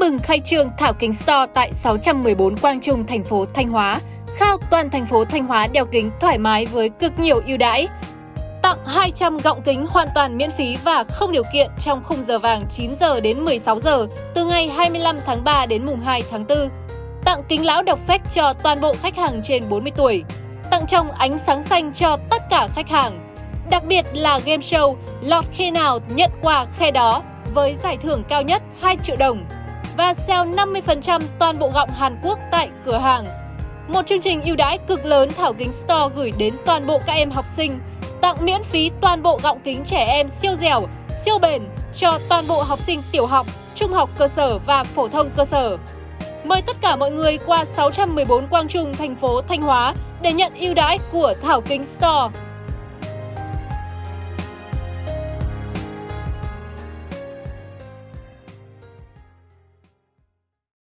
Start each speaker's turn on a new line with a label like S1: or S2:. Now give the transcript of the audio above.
S1: mừng khai trương Thảo Kính Store tại 614 Quang Trung, thành phố Thanh Hóa. Khao toàn thành phố Thanh Hóa đeo kính thoải mái với cực nhiều ưu đãi. Tặng 200 gọng kính hoàn toàn miễn phí và không điều kiện trong khung giờ vàng 9 giờ đến 16 giờ từ ngày 25 tháng 3 đến mùng 2 tháng 4. Tặng kính lão đọc sách cho toàn bộ khách hàng trên 40 tuổi. Tặng trong ánh sáng xanh cho tất cả khách hàng. Đặc biệt là game show lọt khi nào nhận quà khe đó với giải thưởng cao nhất 2 triệu đồng và sale 50% toàn bộ gọng Hàn Quốc tại cửa hàng. Một chương trình ưu đãi cực lớn Thảo Kính Store gửi đến toàn bộ các em học sinh, tặng miễn phí toàn bộ gọng kính trẻ em siêu dẻo, siêu bền cho toàn bộ học sinh tiểu học, trung học cơ sở và phổ thông cơ sở. Mời tất cả mọi người qua 614 Quang Trung, thành phố Thanh Hóa để nhận ưu đãi của Thảo Kính Store.